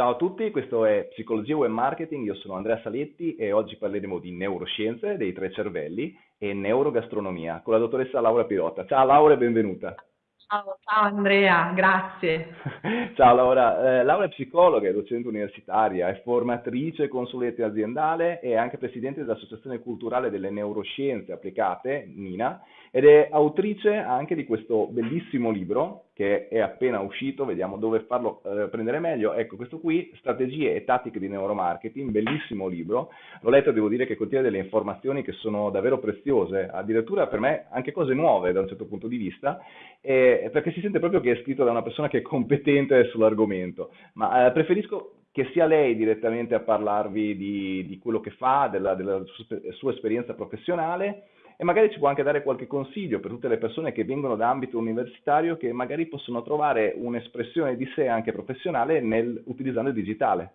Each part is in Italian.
Ciao a tutti, questo è Psicologia Web Marketing, io sono Andrea Saletti e oggi parleremo di neuroscienze dei tre cervelli e neurogastronomia con la dottoressa Laura Pirotta. Ciao Laura e benvenuta. Ciao, ciao Andrea, grazie. Ciao Laura, eh, Laura è psicologa, è docente universitaria, è formatrice consulente aziendale e anche presidente dell'Associazione Culturale delle Neuroscienze Applicate, NINA, ed è autrice anche di questo bellissimo libro che è appena uscito, vediamo dove farlo eh, prendere meglio. Ecco, questo qui, Strategie e tattiche di neuromarketing, bellissimo libro. L'ho letto e devo dire che contiene delle informazioni che sono davvero preziose, addirittura per me anche cose nuove da un certo punto di vista, eh, perché si sente proprio che è scritto da una persona che è competente sull'argomento. Ma eh, preferisco che sia lei direttamente a parlarvi di, di quello che fa, della, della sua esperienza professionale e magari ci può anche dare qualche consiglio per tutte le persone che vengono da ambito universitario che magari possono trovare un'espressione di sé anche professionale nel, utilizzando il digitale.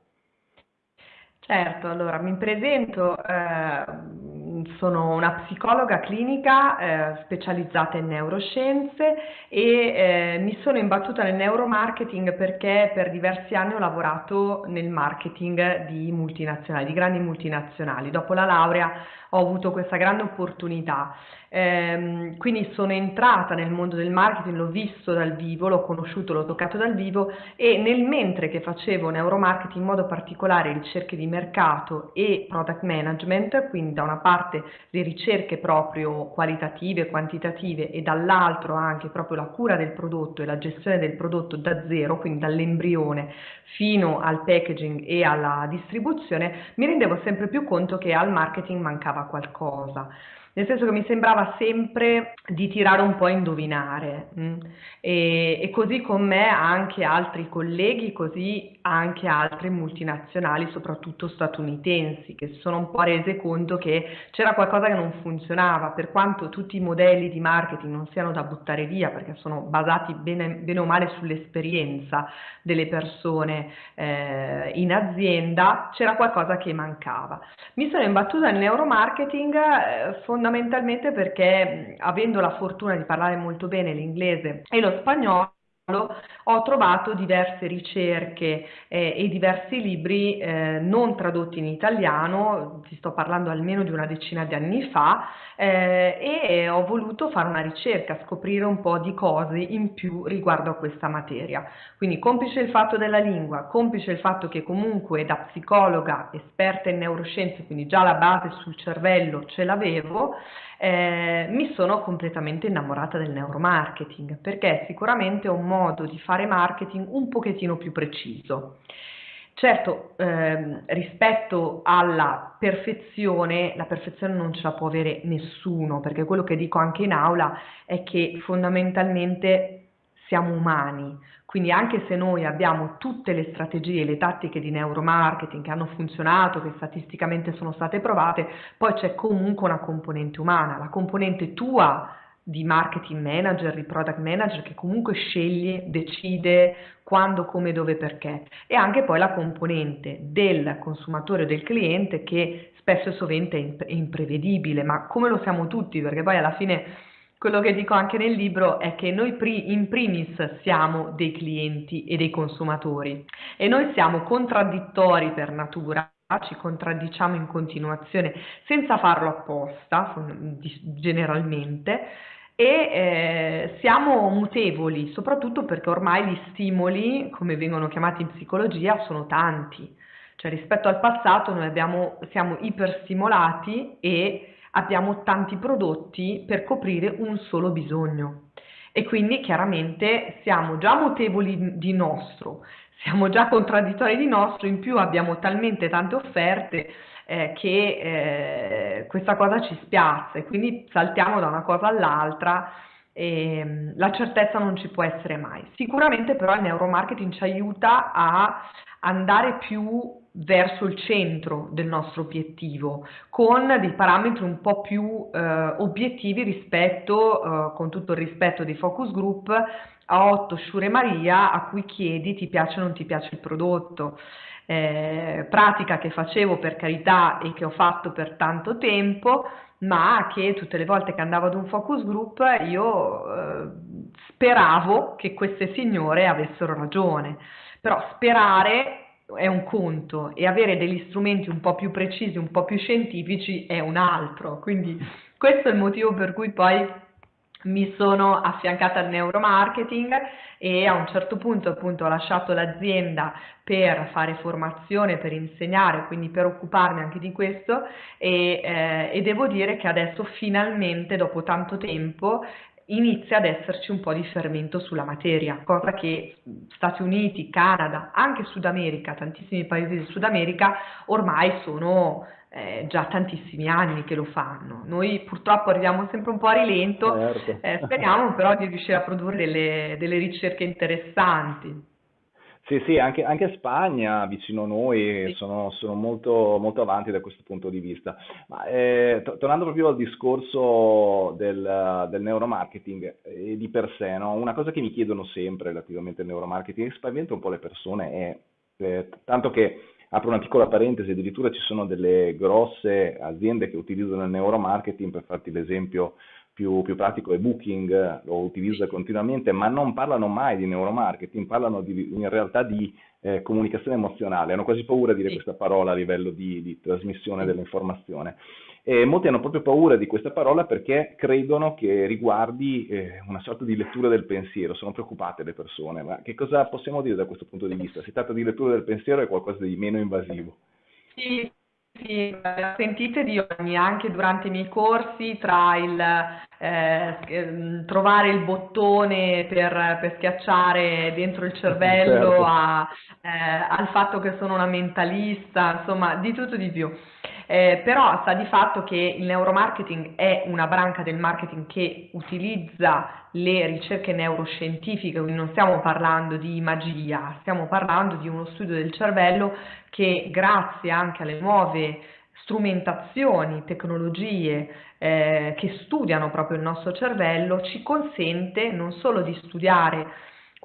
Certo, allora mi presento, eh, sono una psicologa clinica eh, specializzata in neuroscienze e eh, mi sono imbattuta nel neuromarketing perché per diversi anni ho lavorato nel marketing di multinazionali, di grandi multinazionali. Dopo la laurea ho avuto questa grande opportunità. Ehm, quindi sono entrata nel mondo del marketing, l'ho visto dal vivo, l'ho conosciuto, l'ho toccato dal vivo e nel mentre che facevo neuromarketing, in modo particolare ricerche di mercato e product management, quindi da una parte le ricerche proprio qualitative, quantitative e dall'altro anche proprio la cura del prodotto e la gestione del prodotto da zero, quindi dall'embrione fino al packaging e alla distribuzione, mi rendevo sempre più conto che al marketing mancava qualcosa nel senso che mi sembrava sempre di tirare un po' a indovinare? Mm? E, e, così con me anche altri colleghi, così anche altre multinazionali, soprattutto statunitensi, che si sono un po' rese conto che c'era qualcosa che non funzionava, per quanto tutti i modelli di marketing non siano da buttare via, perché sono basati bene, bene o male sull'esperienza delle persone eh, in azienda, c'era qualcosa che mancava. Mi sono imbattuta nel neuromarketing eh, fondamentalmente fondamentalmente perché avendo la fortuna di parlare molto bene l'inglese e lo spagnolo, ho trovato diverse ricerche eh, e diversi libri eh, non tradotti in italiano, ti sto parlando almeno di una decina di anni fa, eh, e ho voluto fare una ricerca, scoprire un po' di cose in più riguardo a questa materia. Quindi complice il fatto della lingua, complice il fatto che comunque da psicologa esperta in neuroscienze, quindi già la base sul cervello ce l'avevo, eh, mi sono completamente innamorata del neuromarketing perché è sicuramente un modo di fare marketing un pochettino più preciso. Certo, ehm, rispetto alla perfezione, la perfezione non ce la può avere nessuno, perché quello che dico anche in aula è che fondamentalmente siamo umani, quindi anche se noi abbiamo tutte le strategie, le tattiche di neuromarketing che hanno funzionato, che statisticamente sono state provate, poi c'è comunque una componente umana, la componente tua di marketing manager, di product manager che comunque sceglie, decide quando, come, dove, perché. E anche poi la componente del consumatore o del cliente che spesso e sovente è imprevedibile, ma come lo siamo tutti perché poi alla fine quello che dico anche nel libro è che noi in primis siamo dei clienti e dei consumatori e noi siamo contraddittori per natura ci contraddiciamo in continuazione senza farlo apposta generalmente e eh, siamo mutevoli soprattutto perché ormai gli stimoli come vengono chiamati in psicologia sono tanti. Cioè rispetto al passato noi abbiamo, siamo iperstimolati e abbiamo tanti prodotti per coprire un solo bisogno. E quindi chiaramente siamo già mutevoli di nostro, siamo già contraddittori di nostro, in più abbiamo talmente tante offerte eh, che eh, questa cosa ci spiazza e quindi saltiamo da una cosa all'altra e mm, la certezza non ci può essere mai. Sicuramente però il neuromarketing ci aiuta a andare più verso il centro del nostro obiettivo, con dei parametri un po' più eh, obiettivi rispetto, eh, con tutto il rispetto dei focus group, a Otto, Shure Maria a cui chiedi ti piace o non ti piace il prodotto. Eh, pratica che facevo per carità e che ho fatto per tanto tempo, ma che tutte le volte che andavo ad un focus group io eh, speravo che queste signore avessero ragione. Però sperare è un conto e avere degli strumenti un po' più precisi, un po' più scientifici è un altro. Quindi questo è il motivo per cui poi mi sono affiancata al neuromarketing e a un certo punto appunto ho lasciato l'azienda per fare formazione, per insegnare, quindi per occuparmi anche di questo e, eh, e devo dire che adesso finalmente dopo tanto tempo inizia ad esserci un po' di fermento sulla materia, cosa che Stati Uniti, Canada, anche Sud America, tantissimi paesi del Sud America ormai sono eh, già tantissimi anni che lo fanno. Noi purtroppo arriviamo sempre un po' a rilento, certo. eh, speriamo però di riuscire a produrre delle, delle ricerche interessanti. Sì, sì, anche, anche Spagna vicino a noi sì. sono, sono molto, molto, avanti da questo punto di vista. Ma, eh, to- tornando proprio al discorso del, del neuromarketing eh, di per sé, no? una cosa che mi chiedono sempre relativamente al neuromarketing e spaventa un po' le persone è, eh, tanto che apro una piccola parentesi, addirittura ci sono delle grosse aziende che utilizzano il neuromarketing, per farti l'esempio più, più, pratico è Booking, lo utilizza continuamente, ma non parlano mai di neuromarketing, parlano di, in realtà di eh, comunicazione emozionale, hanno quasi paura di dire questa parola a livello di, di trasmissione dell'informazione. E molti hanno proprio paura di questa parola perché credono che riguardi eh, una sorta di lettura del pensiero, sono preoccupate le persone, ma che cosa possiamo dire da questo punto di vista? Si tratta di lettura del pensiero è qualcosa di meno invasivo? Sì, sì, sentite di ogni, anche durante i miei corsi, tra il eh, mm, trovare il bottone per, per, schiacciare dentro il cervello certo. a, eh, al fatto che sono una mentalista, insomma, di tutto di più. Eh, però sta di fatto che il neuromarketing è una branca del marketing che utilizza le ricerche neuroscientifiche, quindi non stiamo parlando di magia, stiamo parlando di uno studio del cervello che grazie anche alle nuove strumentazioni, tecnologie eh, che studiano proprio il nostro cervello, ci consente non solo di studiare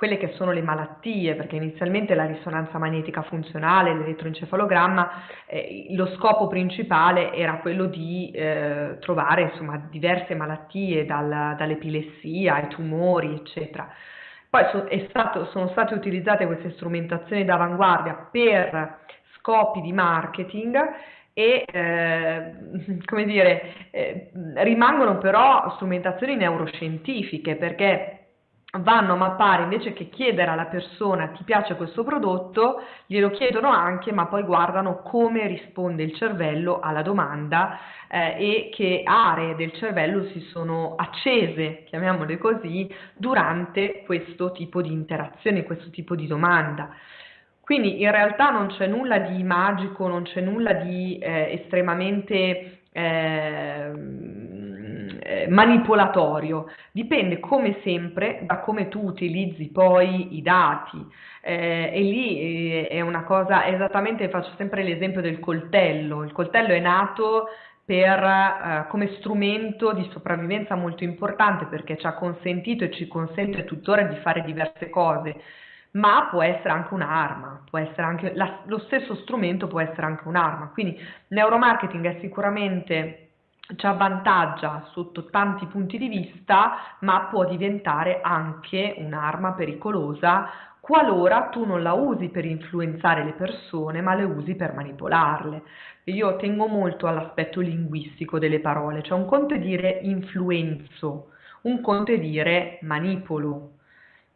quelle che sono le malattie, perché inizialmente la risonanza magnetica funzionale, l'elettroencefalogramma, eh, lo scopo principale era quello di eh, trovare insomma, diverse malattie, dal, dall'epilessia ai tumori, eccetera. Poi so, stato, sono state utilizzate queste strumentazioni d'avanguardia per scopi di marketing e eh, come dire, eh, rimangono però strumentazioni neuroscientifiche perché vanno a mappare invece che chiedere alla persona ti piace questo prodotto, glielo chiedono anche, ma poi guardano come risponde il cervello alla domanda eh, e che aree del cervello si sono accese, chiamiamole così, durante questo tipo di interazione, questo tipo di domanda. Quindi in realtà non c'è nulla di magico, non c'è nulla di eh, estremamente eh, eh, manipolatorio, dipende come sempre da come tu utilizzi poi i dati. Eh, e lì eh, è una cosa, esattamente faccio sempre l'esempio del coltello, il coltello è nato per, eh, come strumento di sopravvivenza molto importante perché ci ha consentito e ci consente tuttora di fare diverse cose, ma può essere anche un'arma, può essere anche la, lo stesso strumento può essere anche un'arma. Quindi neuromarketing è sicuramente ci avvantaggia sotto tanti punti di vista, ma può diventare anche un'arma pericolosa qualora tu non la usi per influenzare le persone, ma le usi per manipolarle. Io tengo molto all'aspetto linguistico delle parole, cioè un conto è dire influenzo, un conto è dire manipolo.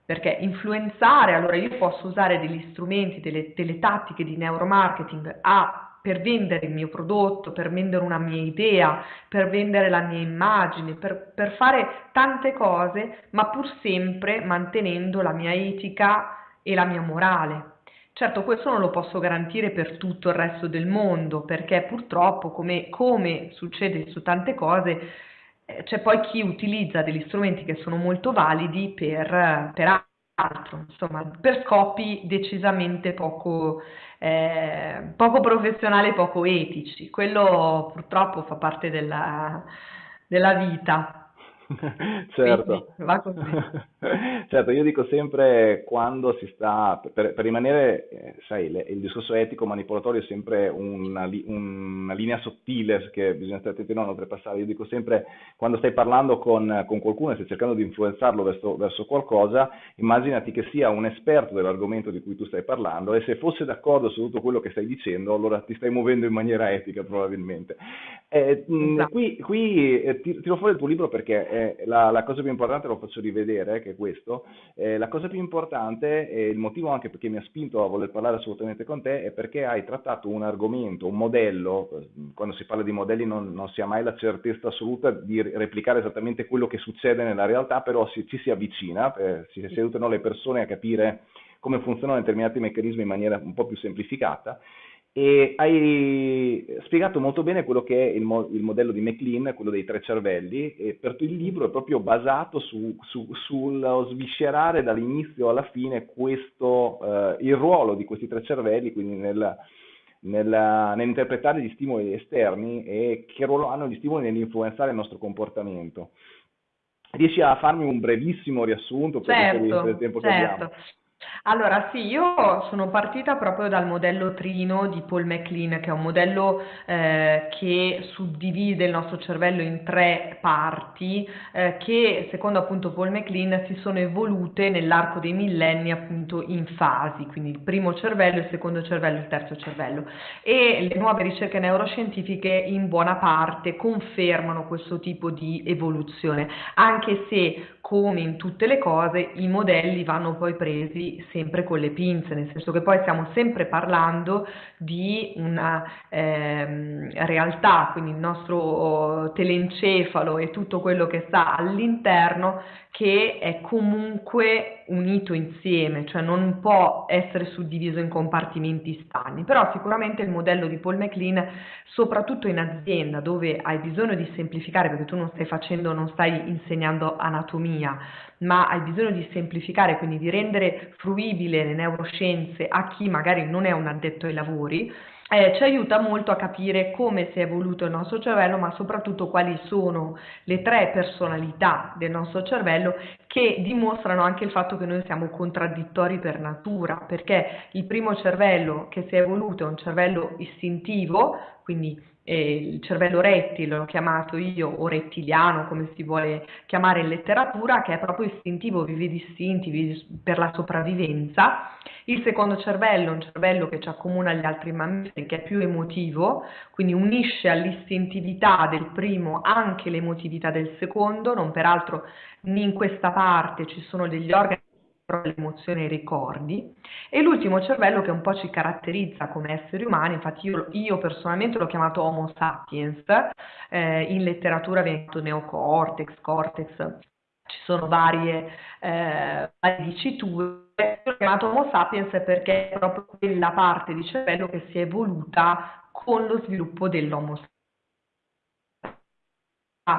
Perché influenzare, allora io posso usare degli strumenti, delle, delle tattiche di neuromarketing a per vendere il mio prodotto, per vendere una mia idea, per vendere la mia immagine, per, per fare tante cose, ma pur sempre mantenendo la mia etica e la mia morale. Certo, questo non lo posso garantire per tutto il resto del mondo, perché purtroppo, come, come succede su tante cose, eh, c'è poi chi utilizza degli strumenti che sono molto validi per, per altro, insomma, per scopi decisamente poco, eh, poco professionali e poco etici. Quello purtroppo fa parte della, della vita. Certo. Certo, io dico sempre quando si sta, per, per rimanere, eh, sai, le, il discorso etico manipolatorio è sempre una, una, linea sottile che bisogna stare attenti a non oltrepassare. Io dico sempre quando stai parlando con, con qualcuno e stai cercando di influenzarlo verso, verso, qualcosa, immaginati che sia un esperto dell'argomento di cui tu stai parlando e se fosse d'accordo su tutto quello che stai dicendo, allora ti stai muovendo in maniera etica probabilmente. Eh, esatto. Qui, qui eh, tiro fuori il tuo libro perché eh, la, la, cosa più importante, lo faccio rivedere, che è questo, eh, la cosa più importante e il motivo anche perché mi ha spinto a voler parlare assolutamente con te è perché hai trattato un argomento, un modello, eh, quando si parla di modelli non, non si ha mai la certezza assoluta di replicare esattamente quello che succede nella realtà, però si, ci si avvicina, eh, si, si aiutano le persone a capire come funzionano determinati meccanismi in maniera un po' più semplificata e hai spiegato molto bene quello che è il, mo- il, modello di McLean, quello dei tre cervelli, e per il libro è proprio basato su, su, sullo sviscerare dall'inizio alla fine questo, eh, il ruolo di questi tre cervelli, quindi nel, nel, nell'interpretare gli stimoli esterni e che ruolo hanno gli stimoli nell'influenzare il nostro comportamento. Riesci a farmi un brevissimo riassunto per certo, il tempo che certo. abbiamo? Allora, sì, io sono partita proprio dal modello Trino di Paul MacLean, che è un modello eh, che suddivide il nostro cervello in tre parti, eh, che secondo appunto Paul MacLean si sono evolute nell'arco dei millenni appunto in fasi, quindi il primo cervello, il secondo cervello, il terzo cervello. E le nuove ricerche neuroscientifiche in buona parte confermano questo tipo di evoluzione, anche se come in tutte le cose i modelli vanno poi presi sempre con le pinze, nel senso che poi stiamo sempre parlando di una ehm, realtà, quindi il nostro telencefalo e tutto quello che sta all'interno che è comunque unito insieme, cioè non può essere suddiviso in compartimenti stagni, però sicuramente il modello di Paul MacLean, soprattutto in azienda dove hai bisogno di semplificare, perché tu non stai facendo, non stai insegnando anatomia, ma hai bisogno di semplificare, quindi di rendere fruibile le neuroscienze a chi magari non è un addetto ai lavori, eh, ci aiuta molto a capire come si è evoluto il nostro cervello, ma soprattutto quali sono le tre personalità del nostro cervello che dimostrano anche il fatto che noi siamo contraddittori per natura, perché il primo cervello che si è evoluto è un cervello istintivo, quindi eh, il cervello rettile, l'ho chiamato io, o rettiliano, come si vuole chiamare in letteratura, che è proprio istintivo, vive distinti per la sopravvivenza. Il secondo cervello un cervello che ci accomuna agli altri mammiferi, che è più emotivo, quindi unisce all'istintività del primo anche l'emotività del secondo, non peraltro in questa parte ci sono degli organi le emozioni e i ricordi, e l'ultimo cervello che un po' ci caratterizza come esseri umani, infatti io, io personalmente l'ho chiamato Homo sapiens, eh, in letteratura viene detto neocortex, cortex, ci sono varie, eh, varie diciture, l'ho chiamato Homo sapiens perché è proprio quella parte di cervello che si è evoluta con lo sviluppo dell'Homo sapiens.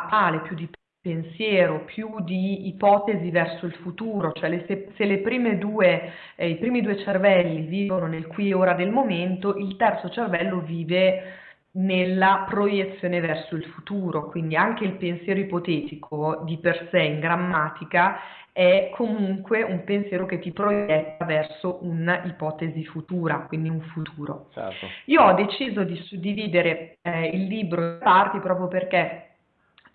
Tale più di pensiero, più di ipotesi verso il futuro, cioè le, se, se le prime due, eh, i primi due cervelli vivono nel qui e ora del momento, il terzo cervello vive nella proiezione verso il futuro, quindi anche il pensiero ipotetico di per sé in grammatica è comunque un pensiero che ti proietta verso un'ipotesi futura, quindi un futuro. Certo. Io ho deciso di suddividere eh, il libro in parti proprio perché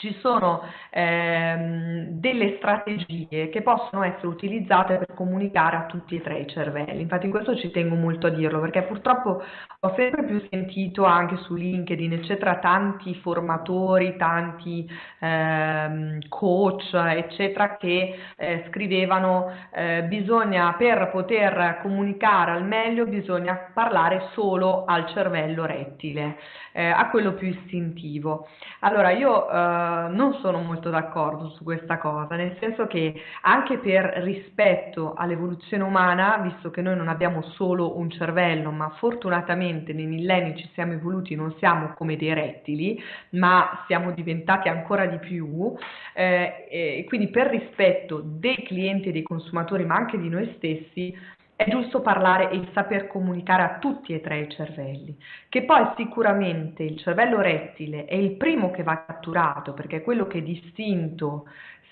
ci sono ehm, delle strategie che possono essere utilizzate per comunicare a tutti e tre i cervelli. Infatti in questo ci tengo molto a dirlo perché purtroppo ho sempre più sentito anche su LinkedIn, eccetera, tanti formatori, tanti ehm, coach, eccetera, che eh, scrivevano eh, bisogna per poter comunicare al meglio bisogna parlare solo al cervello rettile, eh, a quello più istintivo. Allora io eh, non sono molto d'accordo su questa cosa, nel senso che anche per rispetto all'evoluzione umana, visto che noi non abbiamo solo un cervello, ma fortunatamente nei millenni ci siamo evoluti, non siamo come dei rettili, ma siamo diventati ancora di più, eh, quindi per rispetto dei clienti e dei consumatori, ma anche di noi stessi, è giusto parlare e saper comunicare a tutti e tre i cervelli, che poi sicuramente il cervello rettile è il primo che va catturato perché è quello che è distinto,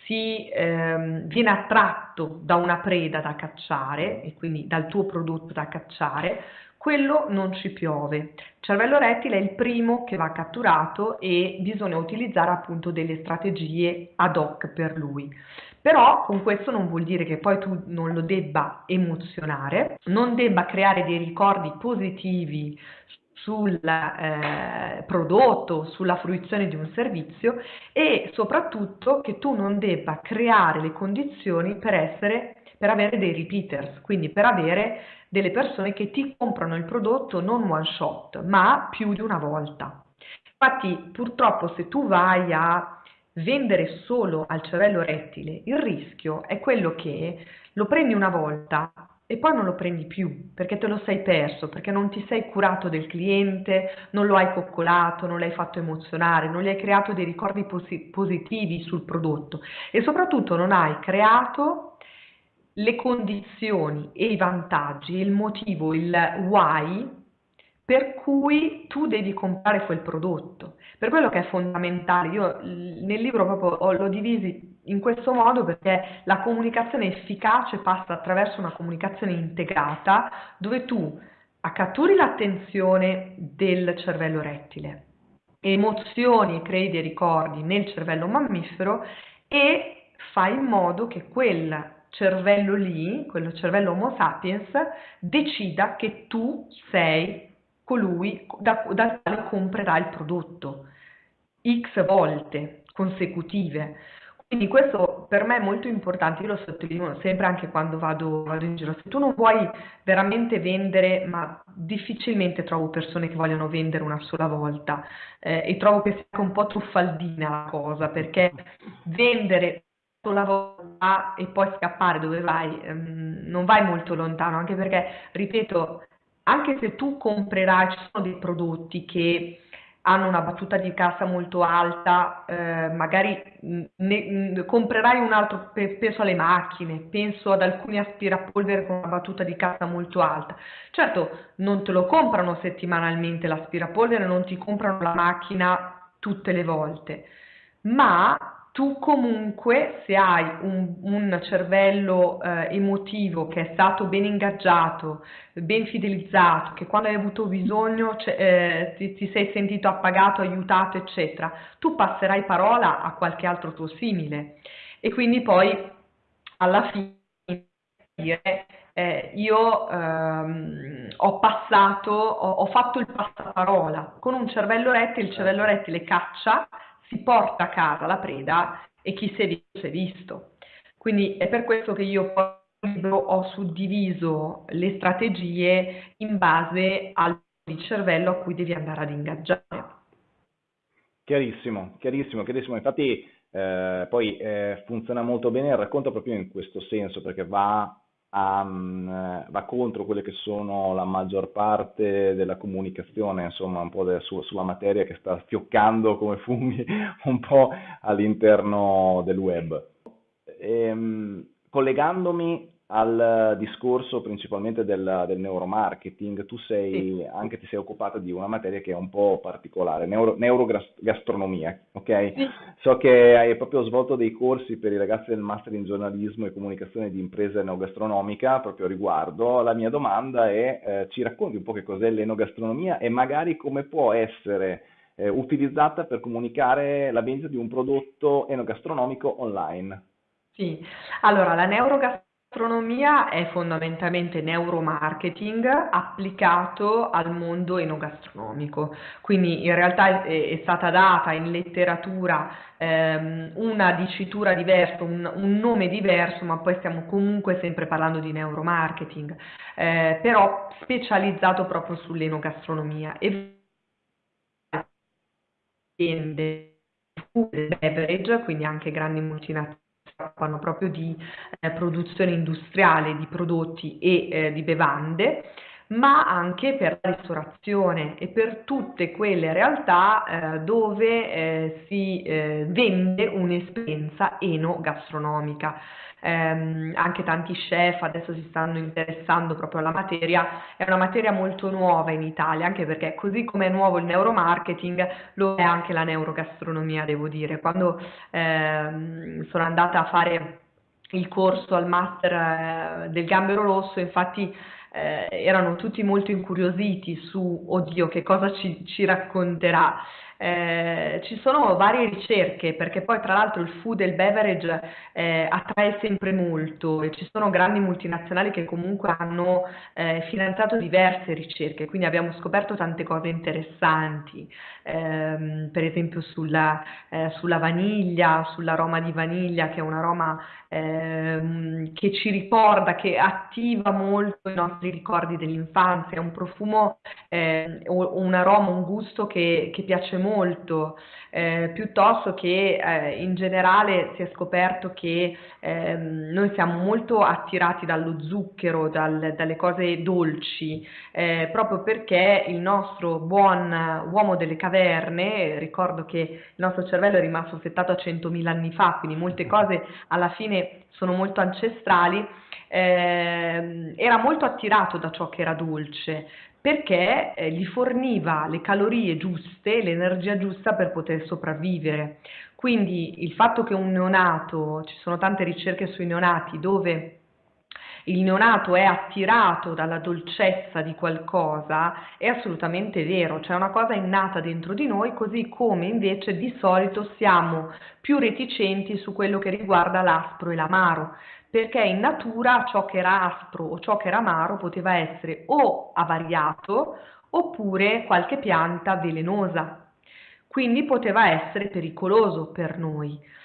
si ehm, viene attratto da una preda da cacciare e quindi dal tuo prodotto da cacciare, quello non ci piove. Il cervello rettile è il primo che va catturato e bisogna utilizzare appunto delle strategie ad hoc per lui. Però con questo non vuol dire che poi tu non lo debba emozionare, non debba creare dei ricordi positivi sul eh, prodotto, sulla fruizione di un servizio e soprattutto che tu non debba creare le condizioni per, essere, per avere dei repeaters, quindi per avere delle persone che ti comprano il prodotto non one shot, ma più di una volta. Infatti purtroppo se tu vai a vendere solo al cervello rettile, il rischio è quello che lo prendi una volta e poi non lo prendi più perché te lo sei perso, perché non ti sei curato del cliente, non lo hai coccolato, non l'hai fatto emozionare, non gli hai creato dei ricordi posi- positivi sul prodotto. E soprattutto non hai creato le condizioni e i vantaggi, il motivo, il why per cui tu devi comprare quel prodotto. Per quello che è fondamentale, io nel libro proprio l'ho divisi in questo modo perché la comunicazione efficace passa attraverso una comunicazione integrata dove tu accatturi l'attenzione del cervello rettile, emozioni e crei dei ricordi nel cervello mammifero e fai in modo che quel cervello lì, quello cervello Homo sapiens, decida che tu sei colui da, dal quale comprerà il prodotto x volte consecutive. Quindi questo per me è molto importante, io lo sottolineo sempre anche quando vado, vado, in giro. Se tu non vuoi veramente vendere, ma difficilmente trovo persone che vogliono vendere una sola volta eh, e trovo che sia un po' truffaldina la cosa, perché vendere una sola volta e poi scappare dove vai, ehm, non vai molto lontano, anche perché, ripeto, anche se tu comprerai, ci sono dei prodotti che hanno una battuta di cassa molto alta, eh, magari ne, comprerai un altro, penso alle macchine, penso ad alcuni aspirapolvere con una battuta di cassa molto alta. Certo, non te lo comprano settimanalmente l'aspirapolvere, non ti comprano la macchina tutte le volte, ma tu comunque se hai un, un cervello eh, emotivo che è stato ben ingaggiato, ben fidelizzato, che quando hai avuto bisogno eh, ti, ti, sei sentito appagato, aiutato, eccetera, tu passerai parola a qualche altro tuo simile. E quindi poi alla fine dire eh, io ehm, ho passato, ho, ho fatto il passaparola. Con un cervello rettile, il cervello rettile caccia si porta a casa la preda e chi si è visto si è visto. Quindi è per questo che io ho suddiviso le strategie in base al cervello a cui devi andare ad ingaggiare. Chiarissimo, chiarissimo, chiarissimo. Infatti eh, poi eh, funziona molto bene il racconto proprio in questo senso, perché va um, va contro quelle che sono la maggior parte della comunicazione, insomma, un po' de, su, sulla materia che sta fioccando come funghi un po' all'interno del web. E, ehm, collegandomi al discorso principalmente del, del neuromarketing, tu sei, sì. anche ti sei occupata di una materia che è un po' particolare, neuro, neurogastronomia, ok? Sì. So che hai proprio svolto dei corsi per i ragazzi del Master in giornalismo e comunicazione di impresa neogastronomica proprio a riguardo. La mia domanda è, eh, ci racconti un po' che cos'è l'enogastronomia e magari come può essere eh, utilizzata per comunicare la vendita di un prodotto enogastronomico online? Sì, allora la neurogastronomia L'astronomia è fondamentalmente neuromarketing applicato al mondo enogastronomico, quindi in realtà è, stata data in letteratura ehm, una dicitura diversa, un, un, nome diverso, ma poi stiamo comunque sempre parlando di neuromarketing, eh, però specializzato proprio sull'enogastronomia. E food beverage, quindi anche grandi multinazionali occupano proprio di eh, produzione industriale di prodotti e eh, di bevande, ma anche per la ristorazione e per tutte quelle realtà eh, dove eh, si eh, vende un'esperienza enogastronomica ehm, anche tanti chef adesso si stanno interessando proprio alla materia, è una materia molto nuova in Italia, anche perché così come è nuovo il neuromarketing, lo è anche la neurogastronomia, devo dire. Quando ehm, sono andata a fare il corso al master eh, del gambero rosso, infatti eh, erano tutti molto incuriositi su, oddio, che cosa ci, ci racconterà. Eh, ci sono varie ricerche perché poi tra l'altro il food e il beverage eh, attrae sempre molto e ci sono grandi multinazionali che comunque hanno eh, finanziato diverse ricerche, quindi abbiamo scoperto tante cose interessanti, ehm, per esempio sulla, eh, sulla, vaniglia, sull'aroma di vaniglia che è un aroma ehm, che ci ricorda, che attiva molto i nostri ricordi dell'infanzia, è un profumo, eh, un aroma, un gusto che, che piace molto molto, eh, piuttosto che eh, in generale si è scoperto che eh, noi siamo molto attirati dallo zucchero, dal, dalle cose dolci, eh, proprio perché il nostro buon uomo delle caverne, ricordo che il nostro cervello è rimasto settato a 100.000 anni fa, quindi molte cose alla fine sono molto ancestrali, eh, era molto attirato da ciò che era dolce, perché eh, gli forniva le calorie giuste, l'energia giusta per poter sopravvivere. Quindi il fatto che un neonato, ci sono tante ricerche sui neonati dove il neonato è attirato dalla dolcezza di qualcosa, è assolutamente vero, c'è una cosa innata dentro di noi, così come invece di solito siamo più reticenti su quello che riguarda l'aspro e l'amaro perché in natura ciò che era aspro o ciò che era amaro poteva essere o avariato oppure qualche pianta velenosa, quindi poteva essere pericoloso per noi.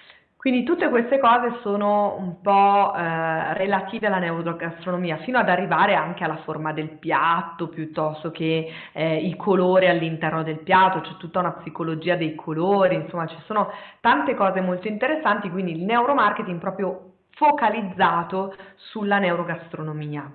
Quindi tutte queste cose sono un po' eh, relative alla neurogastronomia, fino ad arrivare anche alla forma del piatto, piuttosto che eh, i colori all'interno del piatto, c'è tutta una psicologia dei colori, insomma ci sono tante cose molto interessanti, quindi il neuromarketing proprio focalizzato sulla neurogastronomia.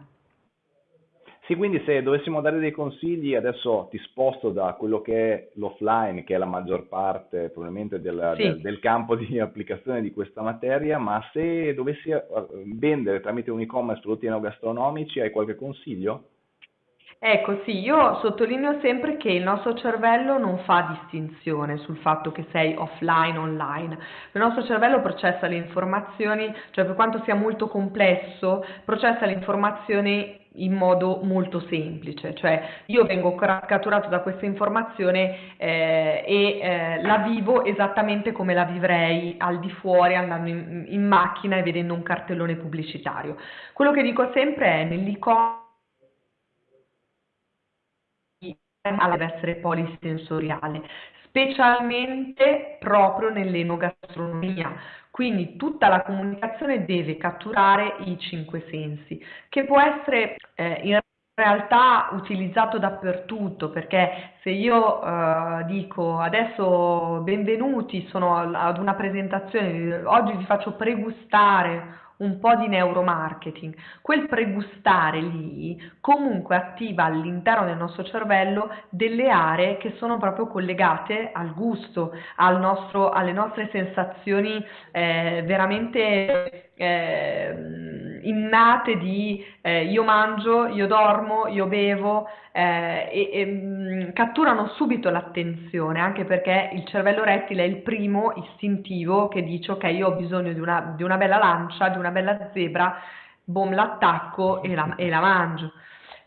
Sì, quindi se dovessimo dare dei consigli, adesso ti sposto da quello che è l'offline, che è la maggior parte probabilmente del, sì. del, del campo di applicazione di questa materia, ma se dovessi eh, vendere tramite un e-commerce prodotti enogastronomici, hai qualche consiglio? Ecco, sì, io sottolineo sempre che il nostro cervello non fa distinzione sul fatto che sei offline o online. Il nostro cervello processa le informazioni, cioè per quanto sia molto complesso, processa le informazioni in modo molto semplice, cioè io vengo catturato da questa informazione eh, e eh, la vivo esattamente come la vivrei al di fuori andando in, in macchina e vedendo un cartellone pubblicitario. Quello che dico sempre è nell'e-commerce deve essere polisensoriale, specialmente proprio nell'enogastronomia. Quindi tutta la comunicazione deve catturare i cinque sensi, che può essere eh, in realtà utilizzato dappertutto perché se io eh, dico adesso benvenuti sono ad una presentazione oggi vi faccio pregustare un po' di neuromarketing, quel pregustare lì comunque attiva all'interno del nostro cervello delle aree che sono proprio collegate al gusto, al nostro, alle nostre sensazioni eh, veramente eh, innate di eh, io mangio, io dormo, io bevo eh, e, e mm, catturano subito l'attenzione anche perché il cervello rettile è il primo istintivo che dice ok io ho bisogno di una, di una bella lancia, di una bella zebra, boom l'attacco e la, e la mangio.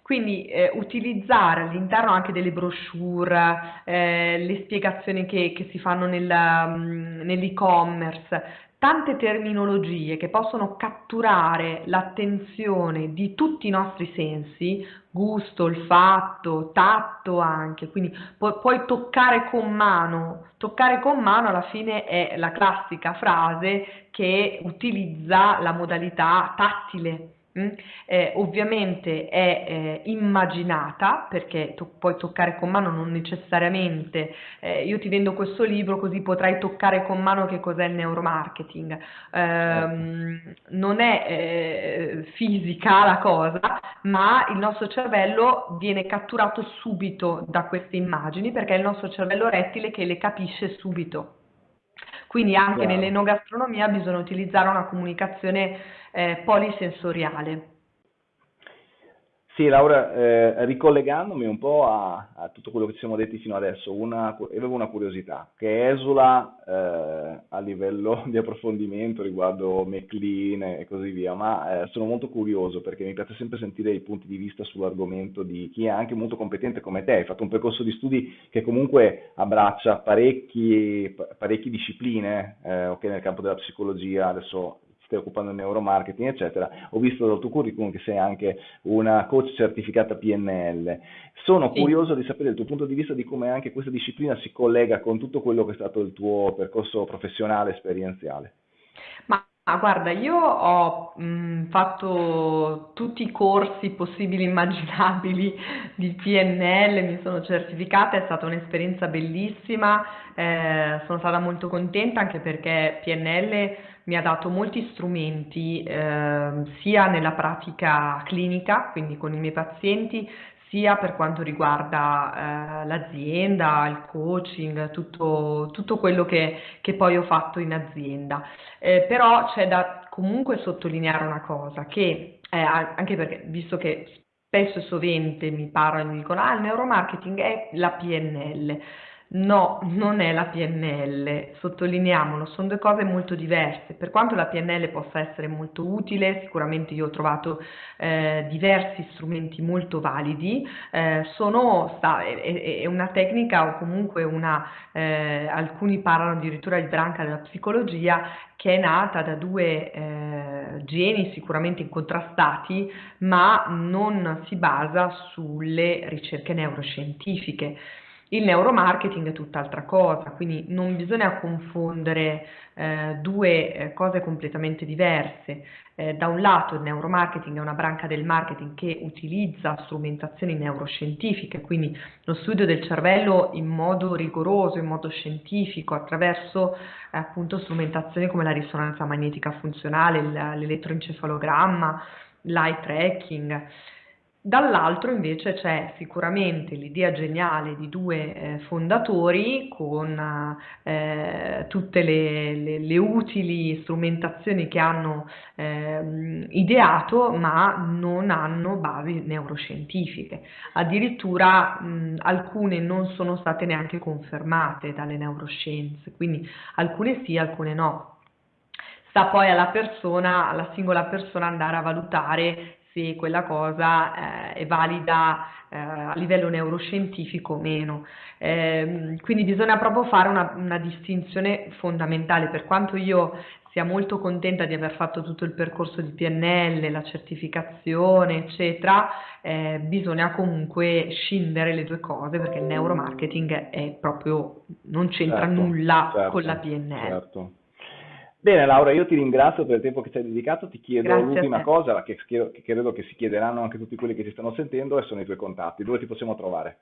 Quindi eh, utilizzare all'interno anche delle brochure, eh, le spiegazioni che, che si fanno nel, um, nell'e-commerce, tante terminologie che possono catturare l'attenzione di tutti i nostri sensi, gusto, olfatto, tatto anche, quindi pu- puoi toccare con mano, toccare con mano alla fine è la classica frase che utilizza la modalità tattile? Eh, ovviamente è eh, immaginata perché to- puoi toccare con mano non necessariamente. Eh, io ti vendo questo libro così potrai toccare con mano che cos'è il neuromarketing. Ehm, non è eh, fisica la cosa ma il nostro cervello viene catturato subito da queste immagini perché è il nostro cervello rettile che le capisce subito. Quindi anche Chiaro. nell'enogastronomia bisogna utilizzare una comunicazione eh, polisensoriale. Sì, Laura, eh, ricollegandomi un po' a, a, tutto quello che ci siamo detti fino adesso, una, avevo una curiosità che esula eh, a livello di approfondimento riguardo McLean e così via, ma eh, sono molto curioso perché mi piace sempre sentire i punti di vista sull'argomento di chi è anche molto competente come te. Hai fatto un percorso di studi che comunque abbraccia parecchi, parecchie discipline, eh, okay, nel campo della psicologia, adesso stai occupando di neuromarketing, eccetera. Ho visto dal tuo curriculum che sei anche una coach certificata PNL. Sono sì. curioso di sapere il tuo punto di vista di come anche questa disciplina si collega con tutto quello che è stato il tuo percorso professionale, esperienziale. Ma Ah, guarda, io ho mh, fatto tutti i corsi possibili e immaginabili di PNL, mi sono certificata, è stata un'esperienza bellissima, eh, sono stata molto contenta anche perché PNL mi ha dato molti strumenti eh, sia nella pratica clinica, quindi con i miei pazienti, sia per quanto riguarda eh, l'azienda, il coaching, tutto, tutto quello che, che, poi ho fatto in azienda. Eh, però c'è da comunque sottolineare una cosa, che eh, anche perché visto che spesso e sovente mi parlano e mi dicono ah il neuromarketing è la PNL. No, non è la PNL, sottolineiamolo, sono due cose molto diverse. Per quanto la PNL possa essere molto utile, sicuramente io ho trovato eh, diversi strumenti molto validi, eh, sono, sta, è, è, una tecnica o comunque una, eh, alcuni parlano addirittura di branca della psicologia che è nata da due eh, geni sicuramente incontrastati, ma non si basa sulle ricerche neuroscientifiche. Il neuromarketing è tutt'altra cosa, quindi non bisogna confondere eh, due eh, cose completamente diverse. Eh, da un lato il neuromarketing è una branca del marketing che utilizza strumentazioni neuroscientifiche, quindi lo studio del cervello in modo rigoroso, in modo scientifico, attraverso eh, appunto strumentazioni come la risonanza magnetica funzionale, l'elettroencefalogramma, l'eye tracking. Dall'altro invece c'è sicuramente l'idea geniale di due eh, fondatori con eh, tutte le, le, le, utili strumentazioni che hanno eh, ideato ma non hanno basi neuroscientifiche. Addirittura mh, alcune non sono state neanche confermate dalle neuroscienze, quindi alcune sì, alcune no. Sta poi alla persona, alla singola persona andare a valutare se quella cosa eh, è valida eh, a livello neuroscientifico o meno. Eh, quindi bisogna proprio fare una, una, distinzione fondamentale, per quanto io sia molto contenta di aver fatto tutto il percorso di PNL, la certificazione, eccetera, eh, bisogna comunque scindere le due cose perché il neuromarketing è proprio, non c'entra certo, nulla certo, con la PNL. Certo. Bene Laura, io ti ringrazio per il tempo che ci hai dedicato, ti chiedo Grazie l'ultima cosa che, che credo che si chiederanno anche tutti quelli che ci stanno sentendo e sono i tuoi contatti, dove ti possiamo trovare?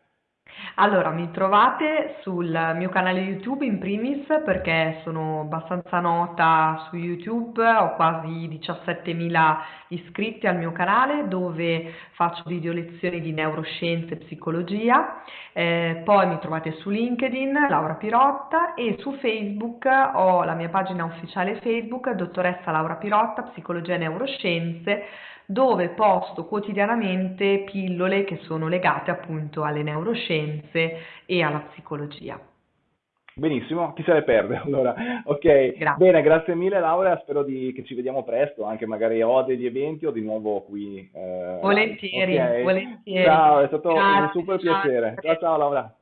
Allora, mi trovate sul mio canale YouTube in primis perché sono abbastanza nota su YouTube, ho quasi 17.000 iscritti al mio canale dove faccio video lezioni di neuroscienze e psicologia, eh, poi mi trovate su LinkedIn, Laura Pirotta e su Facebook ho la mia pagina ufficiale Facebook, dottoressa Laura Pirotta, psicologia e neuroscienze, dove posto quotidianamente pillole che sono legate appunto alle neuroscienze e alla psicologia. Benissimo, chi se ne perde allora. Ok, grazie. bene, grazie mille Laura, spero di, che ci vediamo presto, anche magari o degli eventi o di nuovo qui. Eh, volentieri, okay. volentieri. Ciao, è stato grazie, un super piacere. Ciao ciao Laura.